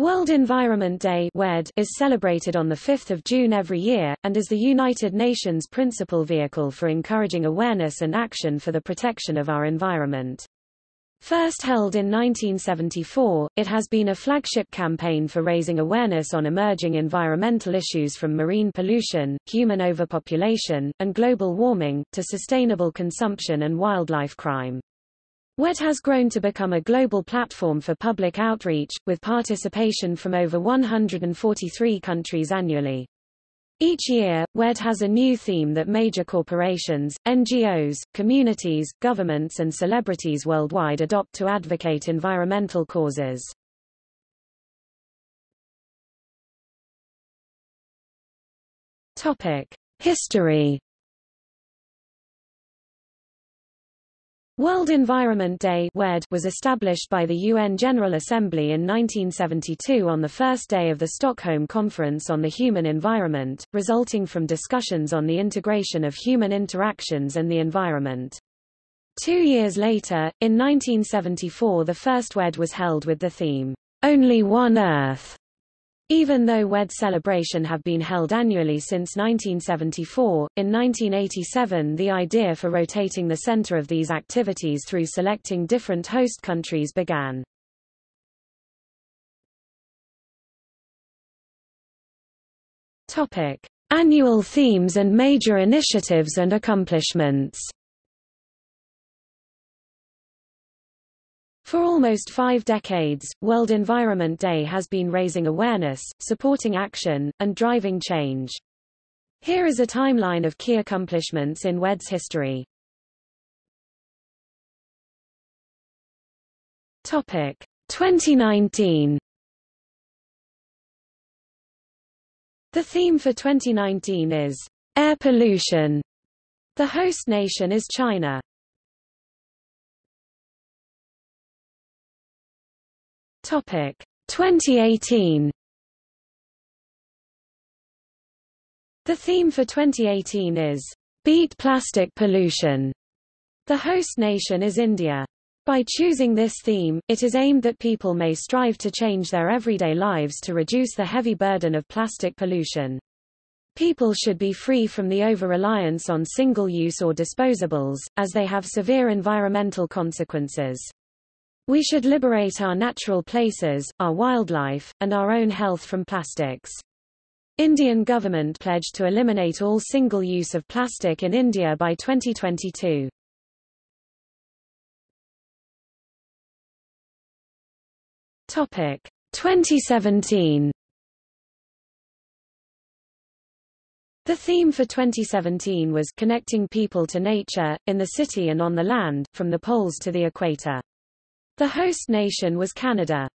World Environment Day is celebrated on 5 June every year, and is the United Nations principal vehicle for encouraging awareness and action for the protection of our environment. First held in 1974, it has been a flagship campaign for raising awareness on emerging environmental issues from marine pollution, human overpopulation, and global warming, to sustainable consumption and wildlife crime. WED has grown to become a global platform for public outreach, with participation from over 143 countries annually. Each year, WED has a new theme that major corporations, NGOs, communities, governments and celebrities worldwide adopt to advocate environmental causes. History World Environment Day was established by the UN General Assembly in 1972 on the first day of the Stockholm Conference on the Human Environment, resulting from discussions on the integration of human interactions and the environment. Two years later, in 1974 the first WED was held with the theme, Only One Earth. Even though WED celebration have been held annually since 1974, in 1987 the idea for rotating the center of these activities through selecting different host countries began. Topic: Annual themes and major initiatives and accomplishments. For almost five decades, World Environment Day has been raising awareness, supporting action, and driving change. Here is a timeline of key accomplishments in WED's history. Topic 2019 The theme for 2019 is air pollution. The host nation is China. Topic 2018 The theme for 2018 is Beat Plastic Pollution. The host nation is India. By choosing this theme, it is aimed that people may strive to change their everyday lives to reduce the heavy burden of plastic pollution. People should be free from the over-reliance on single-use or disposables, as they have severe environmental consequences. We should liberate our natural places, our wildlife, and our own health from plastics. Indian government pledged to eliminate all single use of plastic in India by 2022. Topic 2017 The theme for 2017 was Connecting People to Nature, in the City and on the Land, from the Poles to the Equator. The host nation was Canada.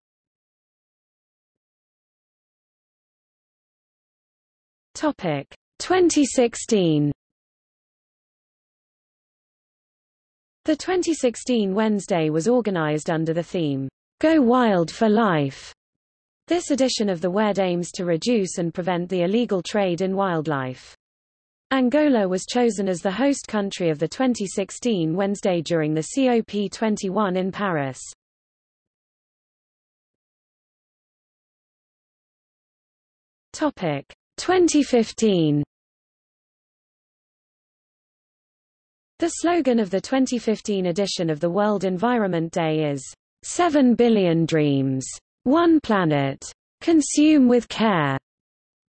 Topic 2016 The 2016 Wednesday was organized under the theme, Go Wild for Life. This edition of the WED aims to reduce and prevent the illegal trade in wildlife. Angola was chosen as the host country of the 2016 Wednesday during the COP21 in Paris. Topic 2015 The slogan of the 2015 edition of the World Environment Day is 7 billion dreams, one planet, consume with care.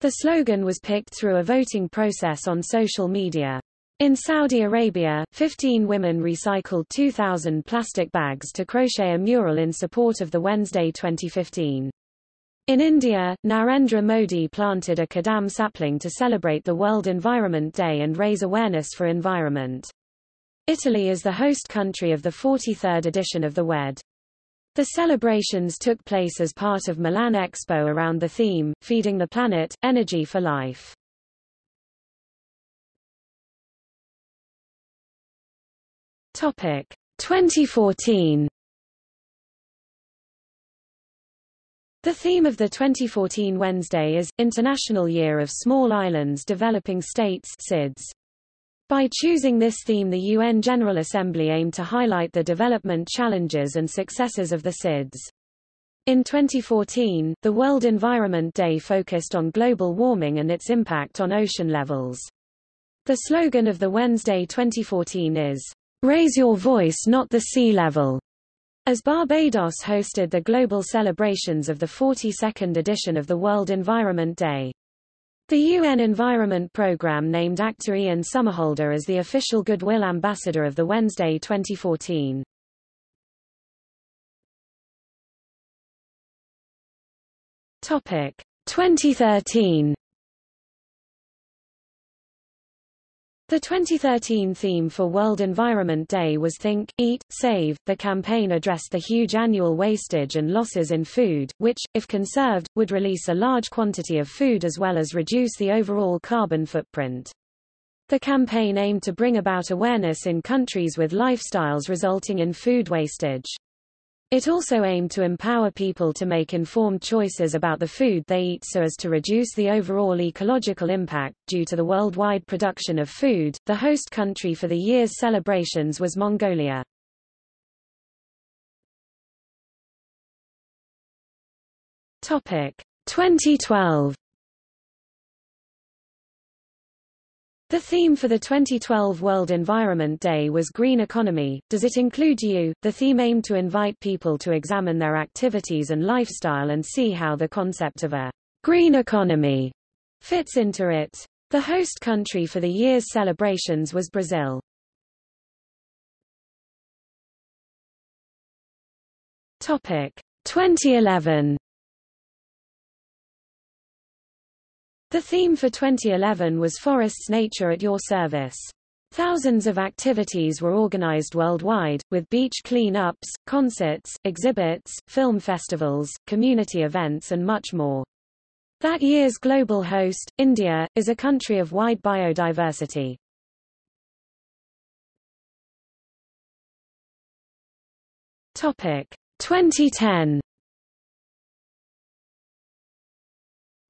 The slogan was picked through a voting process on social media. In Saudi Arabia, 15 women recycled 2,000 plastic bags to crochet a mural in support of the Wednesday 2015. In India, Narendra Modi planted a kadam sapling to celebrate the World Environment Day and raise awareness for environment. Italy is the host country of the 43rd edition of the WED. The celebrations took place as part of Milan Expo around the theme, Feeding the Planet, Energy for Life. Topic 2014 The theme of the 2014 Wednesday is, International Year of Small Islands Developing States SIDS. By choosing this theme the UN General Assembly aimed to highlight the development challenges and successes of the SIDS. In 2014, the World Environment Day focused on global warming and its impact on ocean levels. The slogan of the Wednesday 2014 is, Raise your voice not the sea level. As Barbados hosted the global celebrations of the 42nd edition of the World Environment Day. The UN Environment Programme named actor Ian Somerhalder as the official Goodwill Ambassador of the Wednesday 2014. Topic 2013 The 2013 theme for World Environment Day was Think, Eat, Save. The campaign addressed the huge annual wastage and losses in food, which, if conserved, would release a large quantity of food as well as reduce the overall carbon footprint. The campaign aimed to bring about awareness in countries with lifestyles resulting in food wastage. It also aimed to empower people to make informed choices about the food they eat so as to reduce the overall ecological impact. Due to the worldwide production of food, the host country for the year's celebrations was Mongolia. Topic 2012 The theme for the 2012 World Environment Day was Green Economy. Does it include you? The theme aimed to invite people to examine their activities and lifestyle and see how the concept of a green economy fits into it. The host country for the year's celebrations was Brazil. Topic 2011 The theme for 2011 was Forests Nature at Your Service. Thousands of activities were organized worldwide, with beach clean-ups, concerts, exhibits, film festivals, community events and much more. That year's global host, India, is a country of wide biodiversity. Topic 2010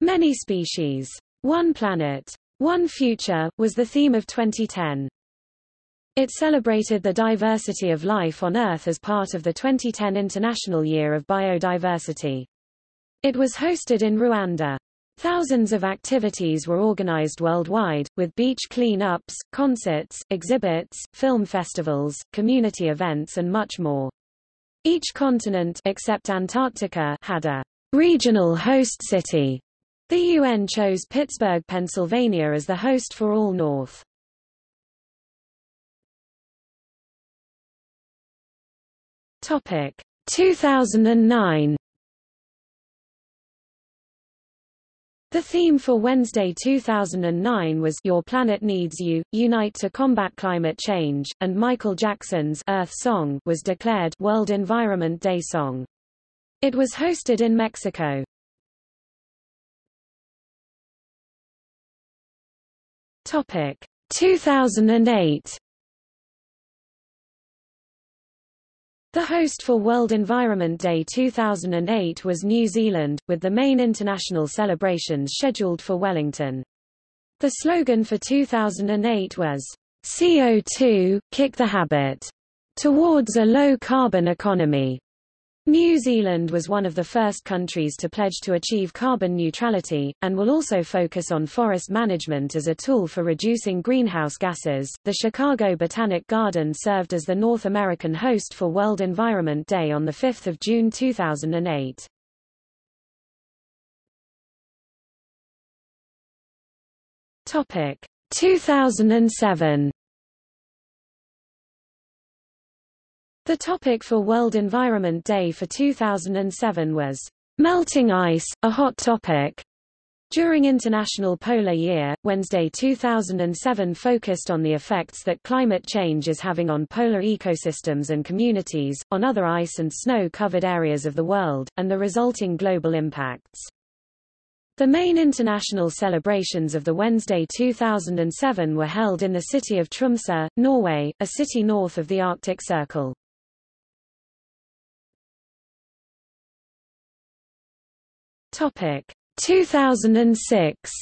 Many species. One planet. One future, was the theme of 2010. It celebrated the diversity of life on Earth as part of the 2010 International Year of Biodiversity. It was hosted in Rwanda. Thousands of activities were organized worldwide, with beach clean-ups, concerts, exhibits, film festivals, community events and much more. Each continent except Antarctica had a regional host city the UN chose Pittsburgh, Pennsylvania as the host for All North. Topic 2009 The theme for Wednesday 2009 was Your Planet Needs You, Unite to Combat Climate Change, and Michael Jackson's Earth Song was declared World Environment Day Song. It was hosted in Mexico. Topic 2008 The host for World Environment Day 2008 was New Zealand, with the main international celebrations scheduled for Wellington. The slogan for 2008 was, CO2, kick the habit, towards a low-carbon economy. New Zealand was one of the first countries to pledge to achieve carbon neutrality, and will also focus on forest management as a tool for reducing greenhouse gases. The Chicago Botanic Garden served as the North American host for World Environment Day on 5 June 2008. Topic 2007 The topic for World Environment Day for 2007 was melting ice, a hot topic. During International Polar Year, Wednesday 2007 focused on the effects that climate change is having on polar ecosystems and communities, on other ice and snow-covered areas of the world, and the resulting global impacts. The main international celebrations of the Wednesday 2007 were held in the city of Tromsø, Norway, a city north of the Arctic Circle. Topic 2006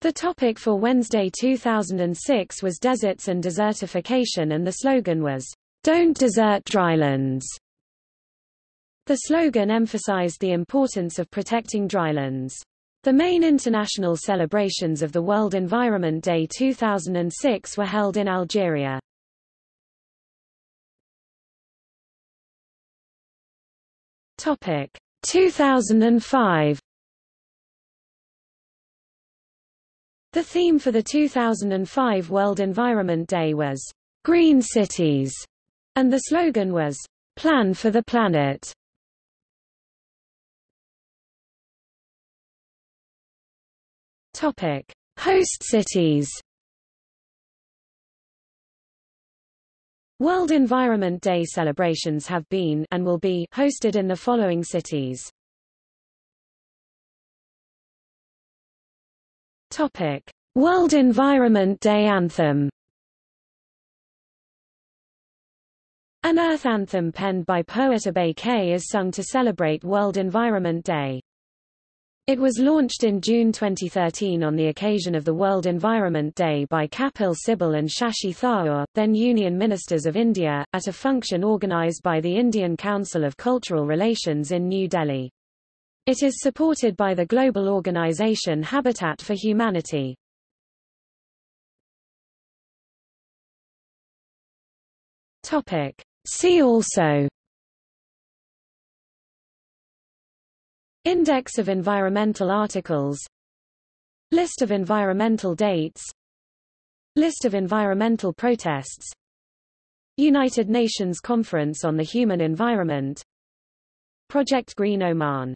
The topic for Wednesday 2006 was deserts and desertification and the slogan was, Don't Desert Drylands. The slogan emphasized the importance of protecting drylands. The main international celebrations of the World Environment Day 2006 were held in Algeria. Topic 2005 The theme for the 2005 World Environment Day was Green Cities, and the slogan was Plan for the Planet. Topic: Host cities. World Environment Day celebrations have been and will be hosted in the following cities. Topic: World Environment Day anthem. An Earth anthem penned by poet Abay K is sung to celebrate World Environment Day. It was launched in June 2013 on the occasion of the World Environment Day by Kapil Sibal and Shashi Tharoor, then Union Ministers of India, at a function organized by the Indian Council of Cultural Relations in New Delhi. It is supported by the global organization Habitat for Humanity. Topic. See also Index of environmental articles. List of environmental dates. List of environmental protests. United Nations Conference on the Human Environment. Project Green Oman